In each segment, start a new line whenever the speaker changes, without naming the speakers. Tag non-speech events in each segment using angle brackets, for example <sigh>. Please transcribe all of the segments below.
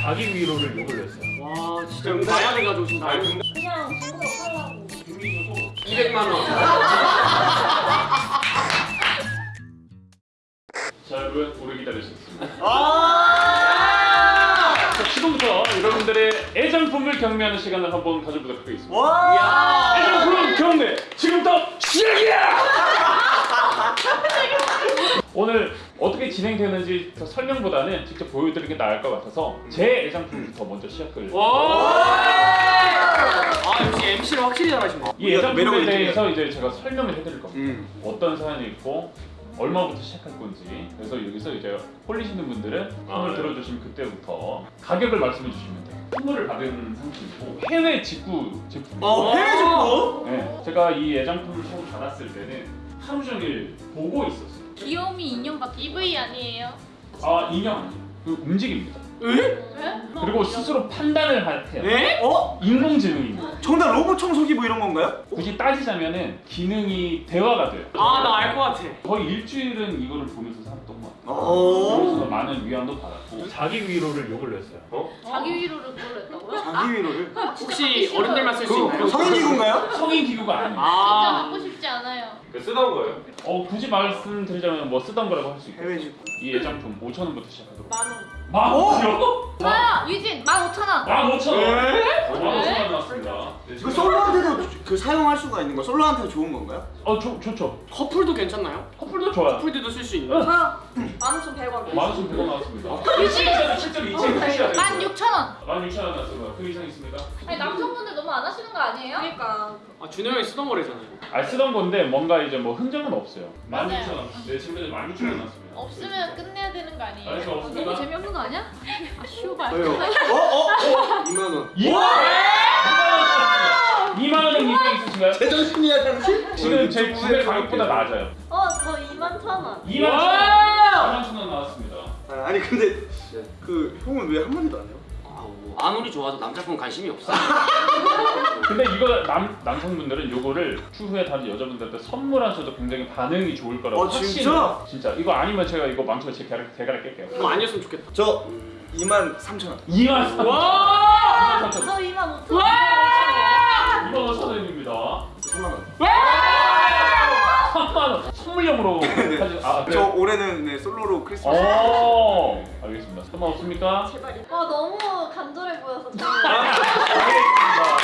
자기 위로를 욕을 했어요.
와 진짜 나야를 가져오신다.
아니 근데
그냥 중국어 팔라고
200만 원. <laughs>
자 여러분 오래 기다리셨습니다.
아!
자, 지금부터 여러분들의 애장품을 경매하는 시간을 한번 가져보도록 하겠습니다.
와!
애장품 경매 지금부터 시작이야! <laughs> 오늘 진행되는지 더 설명보다는 직접 보여드리는 게 나을 것 같아서 제 애장품부터 먼저 시작을
와. 아 역시 MC를 확실히 잘하시네.
이 애장품에 대해서 이제 제가 설명을 해드릴 겁니다.
음.
어떤 사연이 있고 얼마부터 시작할 건지 그래서 여기서 이제 홀리시는 분들은 손을
아, 네.
들어주시면 그때부터 가격을 말씀해 주시면 돼요. 선물을 받은 상품이고 해외 직구 제품.
어, 해외 직구?
네, 제가 이 애장품을 처음 받았을 때는 하루 종일 보고 있었어요.
귀요미 인형 같은
EV 아니에요?
아 인형 아니에요. 그 움직입니다.
에?
왜?
그리고 스스로 판단을 하- 해요.
에?
어?
인공지능입니다.
정답 로봇 청소기 뭐 이런 건가요?
굳이 따지자면은 기능이 대화가 돼요.
아 나 알 것 같아.
거의 일주일은 이거를 보면서 살았던 것 같아요.
어.
그래서 많은 위안도 받았고 자기 위로를 욕을 했어요.
자기 위로를 그걸로 했다고요?
자기 위로를.
혹시 어른들만
쓸수그
있나요?
성인 기구인가요?
성인 기구가 아니에요.
진짜
아.
갖고 않아요.
그 쓰던 거예요?
어 굳이 말씀드리자면 뭐 쓰던 거라고 할 수 있고
해외 직구.
이 애장품 5천 원부터 시작하도록.
만 원.
만 원이요?
저요 유진 15,000원.
만 오천 원.
에?
만 오천 원 나왔습니다.
그 솔로한테도 그 사용할 수가 있는 거 솔로한테도 좋은 건가요?
어 좋, 좋죠.
커플도 괜찮나요?
커플도 좋아요.
커플들도 쓸 수 있는.
응.
저요 15,100원
만 오천 백원 나왔습니다.
유진
실제로 이체 표시가 돼요.
16,000원.
만 육천 원 나왔습니다. 그 이상 있습니까?
아니 남성분들 너무 안 하시는 거 아니에요?
그러니까
아 준호 형이 쓰던 거래잖아요.
아 쓰던 건데 뭔가 이제 뭐 흔적은 없어요. 만. 육천 원. 내 친구들 만 육천 원 나왔습니다.
없으면 끝내야 되는 거 아니에요?
알겠어 없습니다.
너무 재미없는 거 아니야?
아 쇼발.
왜요? <laughs> 어? 어? 어? 2만 원.
2만 원! 2만 원 이상 있으신가요?
제정신이야 당신?
지금 제 구매 가격보다 낮아요.
어 저 2만 1,000원
2만 천 원!
와!
2만 천 원 나왔습니다.
아, 아니 근데 그 형은 왜 한마디도 안 해요?
아무리 좋아도 남자분 관심이 없어. <laughs>
근데 이거 남, 남성분들은 요거를 추후에 다른 여자분들한테 선물하셔도 굉장히 반응이 좋을 거라고
어,
확신해요.
진짜?
진짜 이거 아니면 제가 이거 망쳐서 제 대가리, 대가리 깰게요
그거 아니었으면 좋겠다.
저 2만 3천 원.
2만 3천
와!
2만 3천
저 2만 5,000원
와!
2만 5천 원입니다
3만 원.
3만 원 선물용으로 사실
아저
그래요?
올해는 네, 솔로로 크리스마스.
오 알겠습니다 선물 없습니까?
제발이 아 너무 간절해 보여서 <laughs>
알겠습니다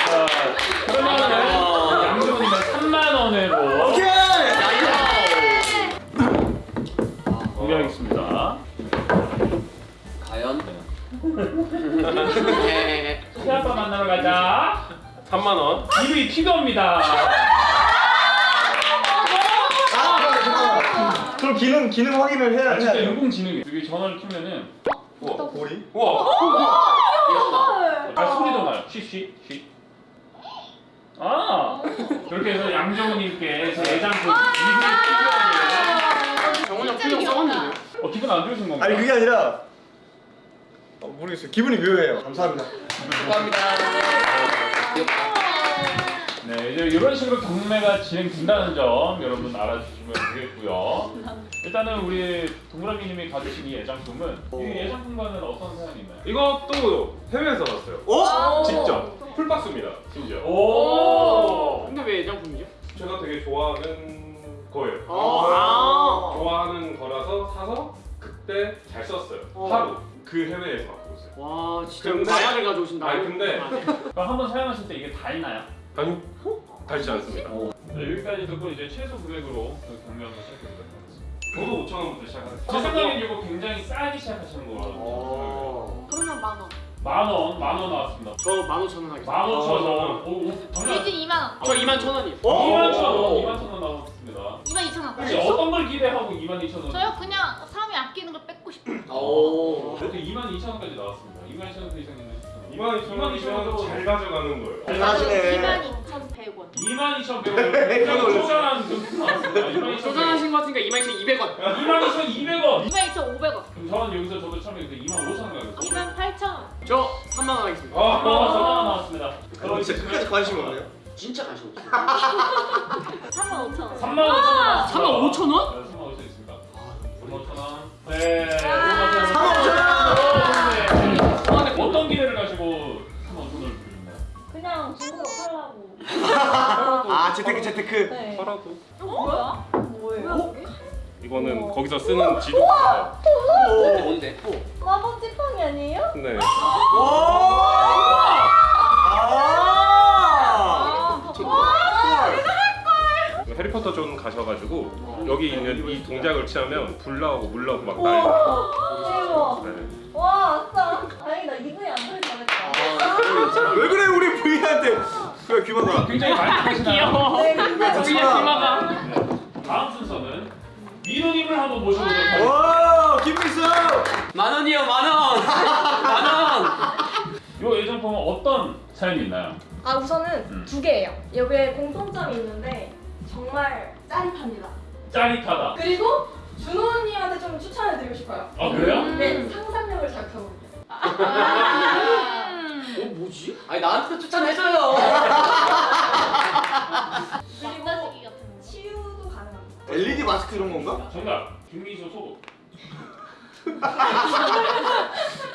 자 그러면은 양주분님은 3만 원으로
오케이.
공개하겠습니다
과연? <laughs>
새아빠 만나러 가자
3만 원.
이름이 피규어입니다
아, 잠깐만. 기능 기능 확인을 해야
아,
해야
진짜
돼요.
인공지능이 여기 전화를 키면은
우와.
고리?
우와.
아 소리도 나요 쉬쉬쉬 아 그렇게 해서 양정우님께 제 애장품 이름이 피규어예요
정훈이 형
진짜
표정
귀엽다.
써봤는데요?
어 기분 안 좋으신 건가요?
아니 그게 아니라 어, 모르겠어요. 기분이 묘해요. 감사합니다.
감사합니다.
네 이제 이런 식으로 경매가 진행된다는 점 여러분 알아주시면 되겠고요 일단은 우리 동그라미님이 가지신 이 애장품은 이 애장품과는 어떤 사연이 있나요?
이것도 해외에서 왔어요.
어?
직접
풀박스입니다. 심지어.
오
근데 왜 애장품이죠?
제가 되게 좋아하는 거예요.
아.
좋아하는 거라서 사서 그때 잘 썼어요.
어.
하루. 그 해외에서 갖고 오세요.
와 진짜
근데-
가져오신다.
아니, 근데-
한번 사용하실 때 이게 닿나요?
아니, 닳지 않습니다.
네, 여기까지 듣고 이제 최소 금액으로 그 경매 한번 시작해보도록 하겠습니다
저도 5천 원부터 시작하는.
제 생각엔 이거 굉장히 싸게 시작하시는 거라고
어.
그러면 만 원.
만 원, 만 원 나왔습니다
저 15,000원 하겠습니다.
만 오천 원
어.
오, 오,
유진 2만 원.
저 2만 1,000원이요.
어?
2만 천 원, 2만 천 원 나왔습니다
2만 2천 원.
혹시 어떤 걸 기대하고 2만 2천 원?
저요 그냥 사람이 아끼는 걸 뺏고 싶어요.
오.
그래도 2만 2천 원까지 나왔습니다 2만 2천 원그 이상 있는
2만 2천 원이면 잘 가져가는 거예요.
잘 가시네.
22,100원.
2만 2천 100원 굉장히 쪼잔한 금품 나왔습니다 2만 2천
쪼잔하신 것 같으니까 22,200원.
2만 2천 200원
22,500원.
그럼 저는 여기서 저도 처음에 2만 5천 원 가겠습니다
28,000원.
저 3만 원 하겠습니다.
아,
3만 원, 4만 원 나왔습니다
그럼 진짜 끝까지 관심 없네요.
진짜 관심 없어요. <laughs>
3만 5천 원
3만 5천 원
3만 5천 원?
네, 3만 5천 있습니다 3만 5천 원 네,
중국어 팔라고. <laughs>
아 재테크 재테크.
네.
팔아도
뭐야? 뭐예요?
이거는 거기서 쓰는 지도가
뭔데 뭔데? 또.
마법 지팡이 아니에요?
네.
오. 아.
해리포터 존 가셔가지고 여기 있는 이 동작을 취하면 불 나오고 물 나오고 막 나요.
대박.
네.
와, 아싸. 다행이다. 이분이 안 들을 뻔했다.
왜 그래 우리 부이한테? 그래 귀마가.
굉장히 많이 하시나요?
귀여워.
네, 근데
왜
우리의 귀마가.
네. 다음 순서는 민호님을 한번 모셔보도록 하겠습니다.
와 김필수.
만 원이요 만 원. <laughs> 만 원.
이 애정품은 어떤 사연이 있나요?
아 우선은
음.
두 개예요. 여기에 공통점이 있는데 정말 짜릿합니다.
짜릿하다.
그리고 준호 언니한테 좀 추천을 드리고 싶어요.
아 그래요?
네, 상상력을 자극하거든요.
어 뭐지? 아니 나한테도 추천해줘요. <laughs>
그리고. 치유도 가능합니다.
LED 마스크 이런 건가?
정답. 김미소 소고. <laughs>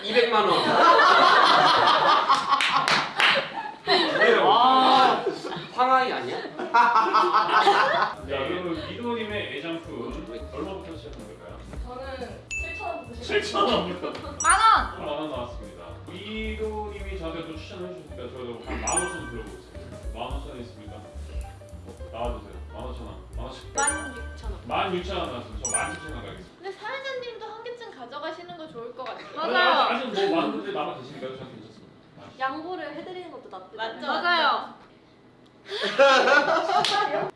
200만 원. 아 황하이 아니야?
자, 그럼 민호님의 애정품 얼마부터 시작하는 걸까요?
저는 7천 원부터 시작.
7천 원부터.
만 원.
만원 나왔습니다. 민호님이 저한테 또 추천을 해주셨으니까 저도 한 15,000원 들어보겠습니다. 15,000원 있습니까? 어, 나와주세요. 15,000원. 15,000원.
16,000원.
16,000원 나왔습니다. 저 17,000원 가겠습니다.
근데 사연자님도 한 개쯤 가져가시는 거 좋을 것 같아요.
아니, 아직, 아직 뭐 많은 분들이 남아 계시니까 저는 괜찮습니다.
양보를 해드리는 것도 나쁘지 않아요.
맞아요.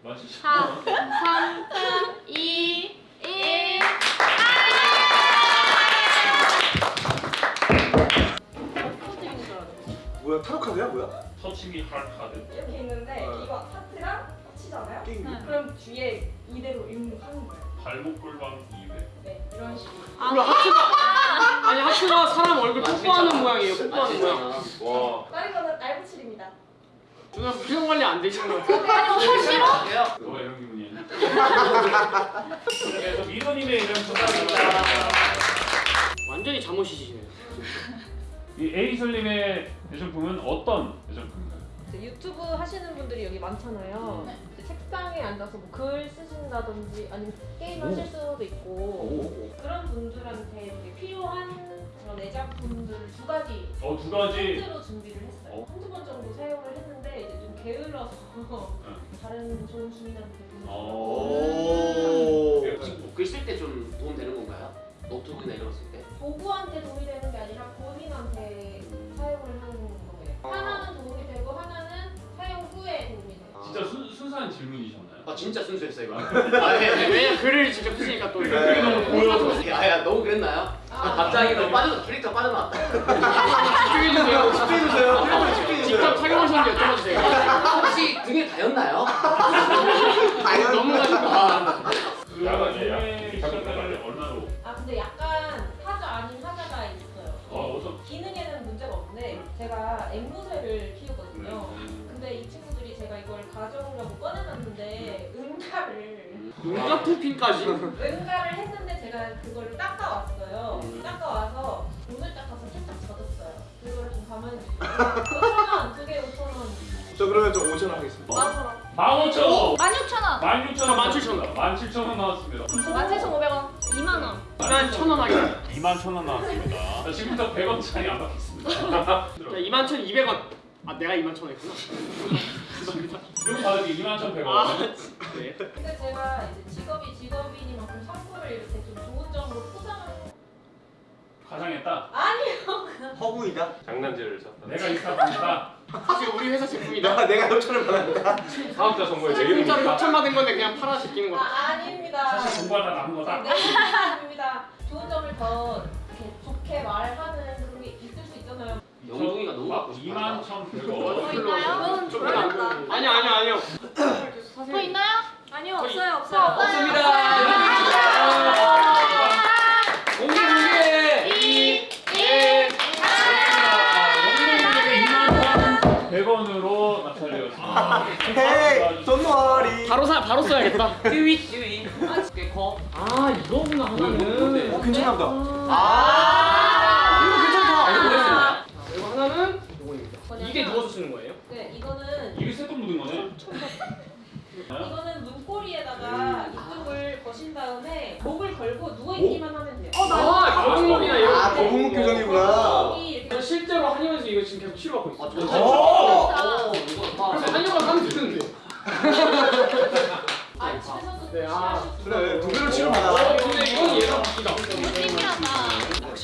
17,000원.
4, 3, 2,
뭐야 타로 카드야 뭐야?
터치미 할 카드.
이렇게 있는데
어.
이거 하트랑 치잖아요.
게임.
그럼 뒤에 이대로 입력하는 거예요.
발목 골반 2회.
네, 이런 식으로.
그리고 하트가 <laughs> 아니 하트가 사람 얼굴 뽀뽀하는 모양이에요. 뽀뽀하는 모양.
와.
다른 거는 날붙칠입니다.
누나 표정 관리 안 되시는 것 같아요.
아니, 싫어?
너가 이런 기분이야. <laughs> 그래서 민호님의 이름 부탁드립니다.
완전히 잠옷이시네요.
이 에이슬님의 애정품은 어떤 애정품인가요?
이제 유튜브 하시는 분들이 여기 많잖아요. 이제 책상에 앉아서 뭐 글 쓰신다든지 아니면 게임 하실 수도 있고 그런 분들한테 되게 필요한 그런 애작품들 두 가지
어, 두 가지.
세트로 준비를 했어요.
어.
한두 번 정도 사용을 했는데 이제 좀 게을러서 다른 좋은 주민한테 보내고
오.
글쓸 때 좀 도움 되는 건가요? 거쓸 때?
도구한테 도움이 되는 게 아니라 본인한테 사용을 하는 거예요. 하나는 도움이 되고 하나는 사용 후에 도움이 돼요.
진짜 순, 순수한 질문이셨나요?
아 진짜 순수했어요 이거. 아 네, 네. 왜냐 글을 직접 쓰시니까 또 이거
그게
너무 보여서.
아야 너무 그랬나요?
아,
갑자기 너무 빠져 캐릭터 빠져나왔다.
집중해주세요. 집중해주세요.
직접
집중해주세요.
착용하셨는데 여쭤봐주세요. 혹시 등에 닿였나요? 토핑까지.
응가를 했는데 제가 그걸 닦아왔어요.
음.
닦아와서 오늘 닦아서 살짝 젖었어요. 그거를 좀 가만히 5천 원, 두 개 5천 원.
저 그러면 저 5천 원 하겠습니다.
만원.
15,000원!
16,000원.
16,000원!
17,000원.
17,000원 나왔습니다.
17,500원.
2만 원.
일단 천원 하겠습니다.
21,000원 나왔습니다. 자, 지금부터 100원 차이 안 받겠습니다. <laughs>
자 21,200원. 아 내가 21,000원 했구나. <laughs>
이거 받을게 21,100원.
아 네.
근데 제가 이제 직업이 직업이니만큼 선물을 이렇게 좀 좋은 점으로 포장을
가장했다.
아니요.
허구이다.
장난질을 쳤다.
내가 이사합니다.
사실 우리 회사 제품이다.
내가 내가 5천 원 받았다.
사업자 선거에 내
공짜로
이름이니까.
6천 받은 건데 그냥 팔아 제끼는
아,
거.
아닙니다.
사실 공부하다 남은 거다.
네, 아닙니다. 좋은 점을 더 이렇게 좋게 말하는 그런 게 있을 수 있잖아요.
영동이가 너무 갖고 싶어.
21,100원.
뭐 있나요?
좀 안- 아니 아니 아니요.
뭐 있나요?
아니요, 없어요, 없어요.
공개 공개.
2, 1.
영동님에게 21,100원으로 낙찰되었습니다.
헤이 돈머리.
바로 사 바로 써야겠다. <laughs> 띠위 띠위. 아 이거구나 하나는.
어 괜찮나 보다.
아 이거. 이거 누워서 쓰는 거예요?
네, 이거는
이게 쇠똥 묻은 거네.
이거는 문고리에다가 이쪽을 거신 다음에 목을 걸고 누워 있기만 하면 돼요.
아 거북목이나 이런
아
거.
거북목 교정이구나.
목이 이렇게
저 실제로 한의원에서 이거 지금 계속 치료받고 있어.
오!
그래서 한의원 가면 되는데. <laughs>
아 집에서도
네, 아,
그래 두 배로 치료
어,
받아.
근데 이건 얘가 바뀌다.
신기하다.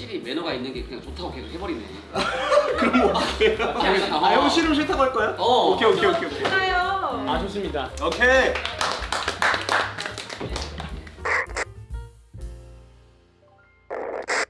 확실히 매너가 있는 게 그냥 좋다고 계속 해버리네. <laughs>
그럼 뭐 어떻게? 아형 싫으면 싫다고 할 거야?
어.
오케이 오케이 오케이 오케이.
아 좋습니다.
오케이.